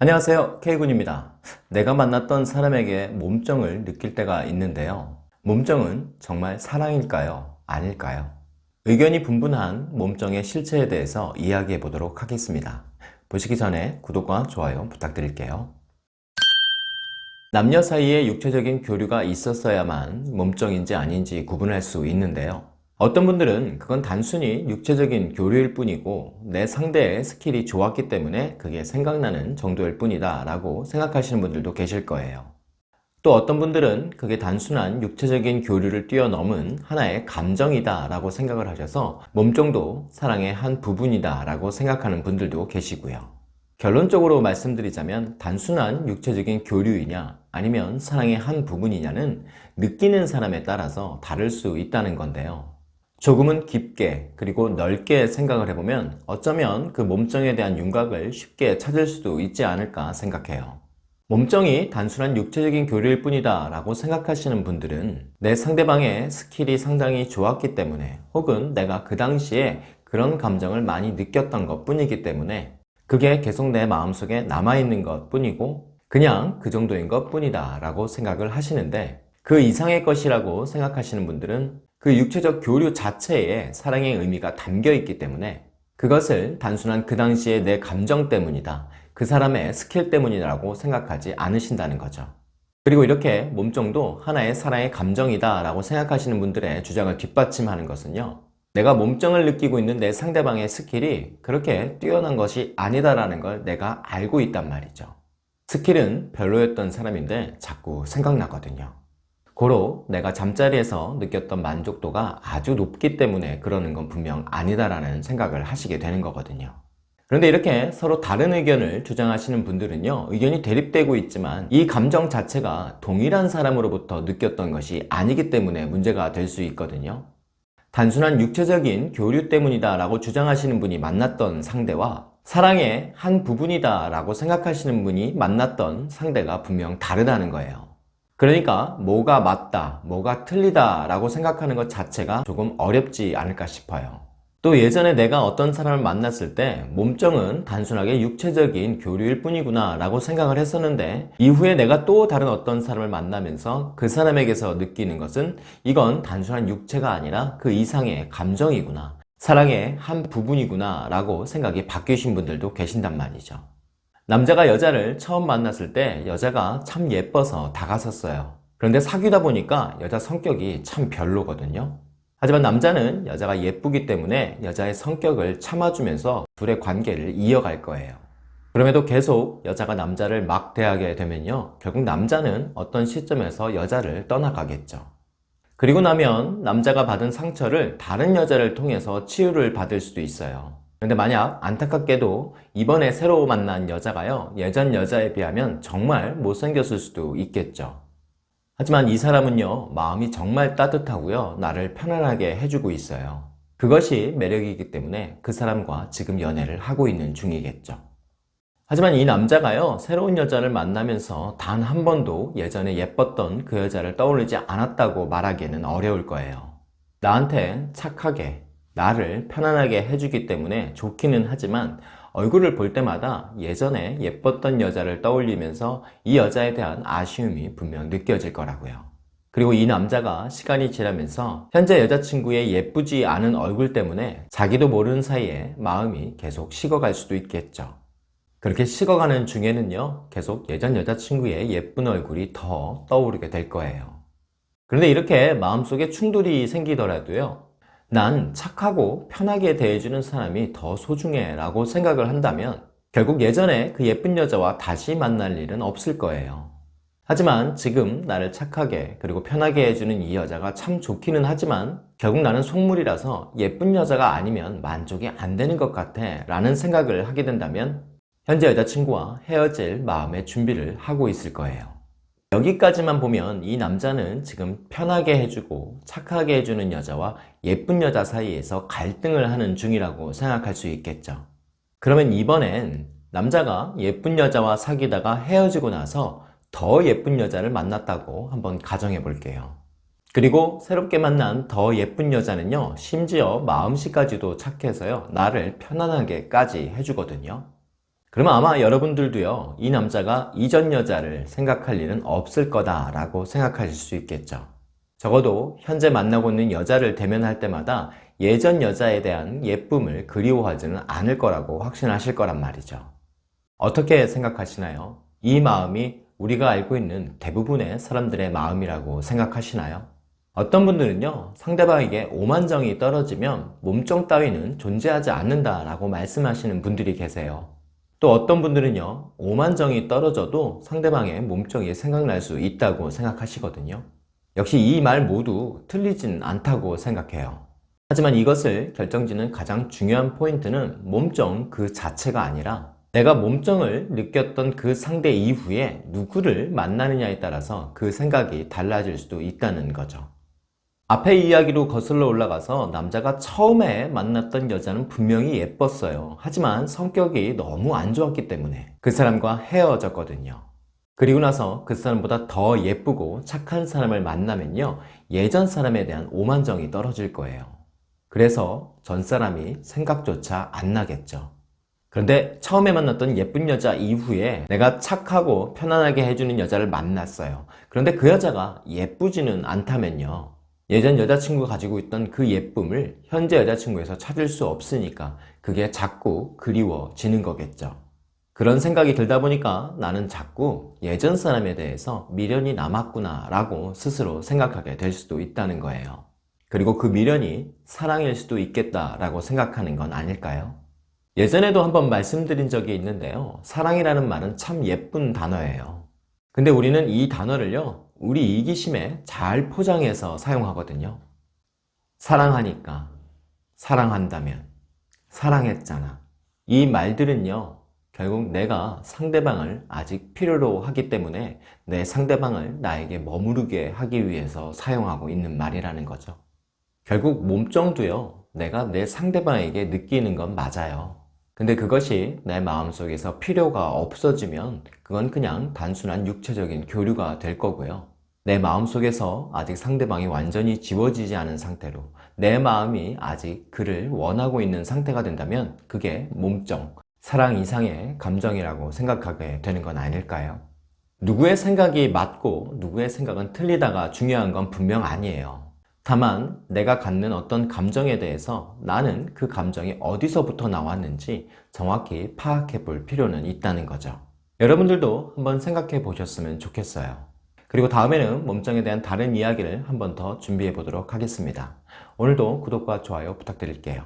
안녕하세요. K군입니다. 내가 만났던 사람에게 몸정을 느낄 때가 있는데요. 몸정은 정말 사랑일까요? 아닐까요? 의견이 분분한 몸정의 실체에 대해서 이야기해 보도록 하겠습니다. 보시기 전에 구독과 좋아요 부탁드릴게요. 남녀 사이에 육체적인 교류가 있었어야만 몸정인지 아닌지 구분할 수 있는데요 어떤 분들은 그건 단순히 육체적인 교류일 뿐이고 내 상대의 스킬이 좋았기 때문에 그게 생각나는 정도일 뿐이다 라고 생각하시는 분들도 계실 거예요. 또 어떤 분들은 그게 단순한 육체적인 교류를 뛰어넘은 하나의 감정이다 라고 생각을 하셔서 몸정도 사랑의 한 부분이다 라고 생각하는 분들도 계시고요. 결론적으로 말씀드리자면 단순한 육체적인 교류이냐 아니면 사랑의 한 부분이냐는 느끼는 사람에 따라서 다를 수 있다는 건데요 조금은 깊게 그리고 넓게 생각을 해보면 어쩌면 그 몸정에 대한 윤곽을 쉽게 찾을 수도 있지 않을까 생각해요. 몸정이 단순한 육체적인 교류일 뿐이다 라고 생각하시는 분들은 내 상대방의 스킬이 상당히 좋았기 때문에 혹은 내가 그 당시에 그런 감정을 많이 느꼈던 것 뿐이기 때문에 그게 계속 내 마음속에 남아있는 것 뿐이고 그냥 그 정도인 것 뿐이다 라고 생각을 하시는데 그 이상의 것이라고 생각하시는 분들은 그 육체적 교류 자체에 사랑의 의미가 담겨 있기 때문에 그것을 단순한 그 당시의 내 감정 때문이다. 그 사람의 스킬 때문이라고 생각하지 않으신다는 거죠. 그리고 이렇게 몸정도 하나의 사랑의 감정이다 라고 생각하시는 분들의 주장을 뒷받침하는 것은요 내가 몸정을 느끼고 있는 내 상대방의 스킬이 그렇게 뛰어난 것이 아니다라는 걸 내가 알고 있단 말이죠. 스킬은 별로였던 사람인데 자꾸 생각나거든요 고로 내가 잠자리에서 느꼈던 만족도가 아주 높기 때문에 그러는 건 분명 아니다라는 생각을 하시게 되는 거거든요. 그런데 이렇게 서로 다른 의견을 주장하시는 분들은요 의견이 대립되고 있지만 이 감정 자체가 동일한 사람으로부터 느꼈던 것이 아니기 때문에 문제가 될 수 있거든요 단순한 육체적인 교류 때문이다 라고 주장하시는 분이 만났던 상대와 사랑의 한 부분이다 라고 생각하시는 분이 만났던 상대가 분명 다르다는 거예요 그러니까 뭐가 맞다, 뭐가 틀리다 라고 생각하는 것 자체가 조금 어렵지 않을까 싶어요. 또 예전에 내가 어떤 사람을 만났을 때 몸정은 단순하게 육체적인 교류일 뿐이구나 라고 생각을 했었는데 이후에 내가 또 다른 어떤 사람을 만나면서 그 사람에게서 느끼는 것은 이건 단순한 육체가 아니라 그 이상의 감정이구나 사랑의 한 부분이구나 라고 생각이 바뀌신 분들도 계신단 말이죠. 남자가 여자를 처음 만났을 때 여자가 참 예뻐서 다가섰어요. 그런데 사귀다 보니까 여자 성격이 참 별로거든요. 하지만 남자는 여자가 예쁘기 때문에 여자의 성격을 참아주면서 둘의 관계를 이어갈 거예요. 그럼에도 계속 여자가 남자를 막 대하게 되면요 결국 남자는 어떤 시점에서 여자를 떠나가겠죠. 그리고 나면 남자가 받은 상처를 다른 여자를 통해서 치유를 받을 수도 있어요 근데 만약 안타깝게도 이번에 새로 만난 여자가요 예전 여자에 비하면 정말 못생겼을 수도 있겠죠. 하지만 이 사람은요 마음이 정말 따뜻하고요 나를 편안하게 해주고 있어요. 그것이 매력이기 때문에 그 사람과 지금 연애를 하고 있는 중이겠죠. 하지만 이 남자가요 새로운 여자를 만나면서 단 한 번도 예전에 예뻤던 그 여자를 떠올리지 않았다고 말하기에는 어려울 거예요. 나한테 착하게 나를 편안하게 해주기 때문에 좋기는 하지만 얼굴을 볼 때마다 예전에 예뻤던 여자를 떠올리면서 이 여자에 대한 아쉬움이 분명 느껴질 거라고요. 그리고 이 남자가 시간이 지나면서 현재 여자친구의 예쁘지 않은 얼굴 때문에 자기도 모르는 사이에 마음이 계속 식어갈 수도 있겠죠. 그렇게 식어가는 중에는요 계속 예전 여자친구의 예쁜 얼굴이 더 떠오르게 될 거예요. 그런데 이렇게 마음속에 충돌이 생기더라도요 난 착하고 편하게 대해주는 사람이 더 소중해 라고 생각을 한다면 결국 예전에 그 예쁜 여자와 다시 만날 일은 없을 거예요. 하지만 지금 나를 착하게 그리고 편하게 해주는 이 여자가 참 좋기는 하지만 결국 나는 속물이라서 예쁜 여자가 아니면 만족이 안 되는 것 같아 라는 생각을 하게 된다면 현재 여자친구와 헤어질 마음의 준비를 하고 있을 거예요 여기까지만 보면 이 남자는 지금 편하게 해주고 착하게 해주는 여자와 예쁜 여자 사이에서 갈등을 하는 중이라고 생각할 수 있겠죠. 그러면 이번엔 남자가 예쁜 여자와 사귀다가 헤어지고 나서 더 예쁜 여자를 만났다고 한번 가정해 볼게요. 그리고 새롭게 만난 더 예쁜 여자는요 심지어 마음씨까지도 착해서요 나를 편안하게까지 해주거든요 그러면 아마 여러분들도요 이 남자가 이전 여자를 생각할 일은 없을 거다 라고 생각하실 수 있겠죠 적어도 현재 만나고 있는 여자를 대면할 때마다 예전 여자에 대한 예쁨을 그리워하지는 않을 거라고 확신하실 거란 말이죠 어떻게 생각하시나요? 이 마음이 우리가 알고 있는 대부분의 사람들의 마음이라고 생각하시나요? 어떤 분들은요 상대방에게 오만정이 떨어지면 몸정 따위는 존재하지 않는다 라고 말씀하시는 분들이 계세요 또 어떤 분들은요 오만정이 떨어져도 상대방의 몸정이 생각날 수 있다고 생각하시거든요. 역시 이 말 모두 틀리진 않다고 생각해요. 하지만 이것을 결정짓는 가장 중요한 포인트는 몸정 그 자체가 아니라 내가 몸정을 느꼈던 그 상대 이후에 누구를 만나느냐에 따라서 그 생각이 달라질 수도 있다는 거죠 앞에 이야기로 거슬러 올라가서 남자가 처음에 만났던 여자는 분명히 예뻤어요. 하지만 성격이 너무 안 좋았기 때문에 그 사람과 헤어졌거든요. 그리고 나서 그 사람보다 더 예쁘고 착한 사람을 만나면요 예전 사람에 대한 오만정이 떨어질 거예요. 그래서 전 사람이 생각조차 안 나겠죠. 그런데 처음에 만났던 예쁜 여자 이후에 내가 착하고 편안하게 해주는 여자를 만났어요. 그런데 그 여자가 예쁘지는 않다면요 예전 여자친구가 가지고 있던 그 예쁨을 현재 여자친구에서 찾을 수 없으니까 그게 자꾸 그리워지는 거겠죠. 그런 생각이 들다 보니까 나는 자꾸 예전 사람에 대해서 미련이 남았구나 라고 스스로 생각하게 될 수도 있다는 거예요. 그리고 그 미련이 사랑일 수도 있겠다 라고 생각하는 건 아닐까요? 예전에도 한번 말씀드린 적이 있는데요. 사랑이라는 말은 참 예쁜 단어예요. 근데 우리는 이 단어를요 우리 이기심에 잘 포장해서 사용하거든요. 사랑하니까 사랑한다면 사랑했잖아. 이 말들은요 결국 내가 상대방을 아직 필요로 하기 때문에 내 상대방을 나에게 머무르게 하기 위해서 사용하고 있는 말이라는 거죠. 결국 몸정도요 내가 내 상대방에게 느끼는 건 맞아요 근데 그것이 내 마음속에서 필요가 없어지면 그건 그냥 단순한 육체적인 교류가 될 거고요 내 마음속에서 아직 상대방이 완전히 지워지지 않은 상태로 내 마음이 아직 그를 원하고 있는 상태가 된다면 그게 몸정, 사랑 이상의 감정이라고 생각하게 되는 건 아닐까요? 누구의 생각이 맞고 누구의 생각은 틀리다가 중요한 건 분명 아니에요 다만 내가 갖는 어떤 감정에 대해서 나는 그 감정이 어디서부터 나왔는지 정확히 파악해 볼 필요는 있다는 거죠. 여러분들도 한번 생각해 보셨으면 좋겠어요. 그리고 다음에는 몸짱에 대한 다른 이야기를 한번 더 준비해 보도록 하겠습니다. 오늘도 구독과 좋아요 부탁드릴게요